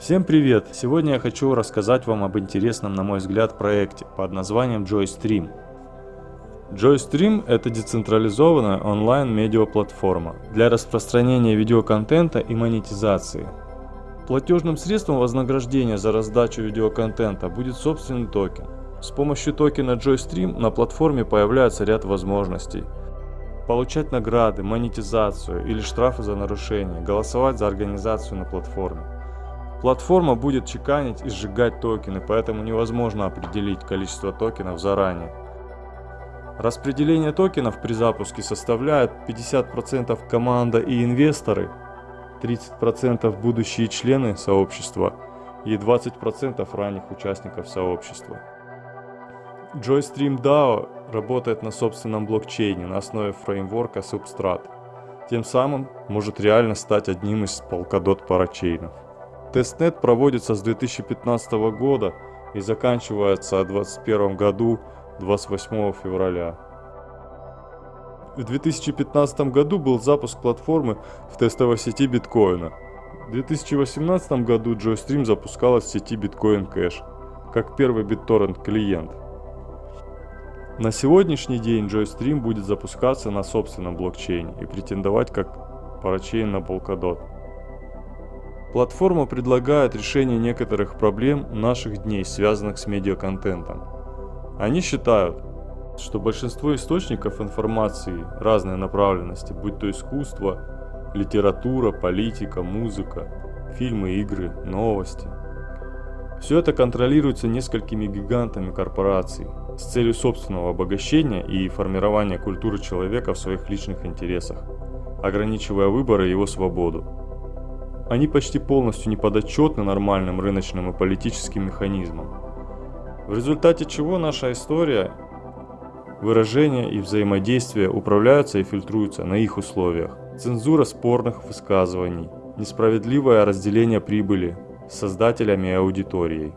Всем привет! Сегодня я хочу рассказать вам об интересном, на мой взгляд, проекте под названием JoyStream. JoyStream – это децентрализованная онлайн-медиаплатформа для распространения видеоконтента и монетизации. Платежным средством вознаграждения за раздачу видеоконтента будет собственный токен. С помощью токена JoyStream на платформе появляется ряд возможностей. Получать награды, монетизацию или штрафы за нарушение, голосовать за организацию на платформе. Платформа будет чеканить и сжигать токены, поэтому невозможно определить количество токенов заранее. Распределение токенов при запуске составляет 50% команда и инвесторы, 30% будущие члены сообщества и 20% ранних участников сообщества. JoyStream DAO работает на собственном блокчейне на основе фреймворка Substrat. Тем самым может реально стать одним из Polkadot парачейнов. Тестнет проводится с 2015 года и заканчивается в 2021 году 28 февраля. В 2015 году был запуск платформы в тестовой сети биткоина. В 2018 году JoyStream запускалась в сети Bitcoin Cash, как первый BitTorrent клиент. На сегодняшний день JoyStream будет запускаться на собственном блокчейне и претендовать как парачейн на Polkadot. Платформа предлагает решение некоторых проблем наших дней, связанных с медиаконтентом. Они считают, что большинство источников информации разной направленности, будь то искусство, литература, политика, музыка, фильмы, игры, новости, все это контролируется несколькими гигантами корпораций с целью собственного обогащения и формирования культуры человека в своих личных интересах, ограничивая выбор и его свободу. Они почти полностью не подотчетны нормальным рыночным и политическим механизмам. В результате чего наша история, выражения и взаимодействие управляются и фильтруются на их условиях. Цензура спорных высказываний, несправедливое разделение прибыли создателями и аудиторией.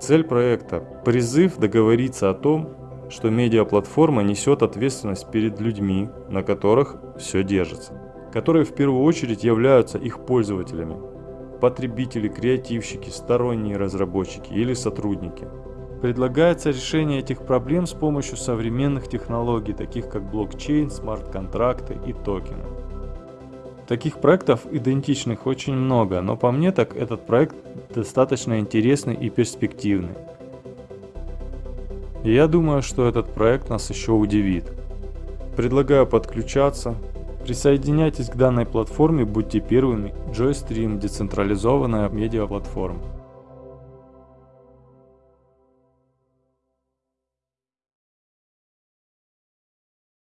Цель проекта – призыв договориться о том, что медиаплатформа несет ответственность перед людьми, на которых все держится которые в первую очередь являются их пользователями. Потребители, креативщики, сторонние разработчики или сотрудники. Предлагается решение этих проблем с помощью современных технологий, таких как блокчейн, смарт-контракты и токены. Таких проектов идентичных очень много, но по мне так этот проект достаточно интересный и перспективный. И я думаю, что этот проект нас еще удивит. Предлагаю подключаться, Присоединяйтесь к данной платформе, будьте первыми. JoyStream – децентрализованная медиаплатформа.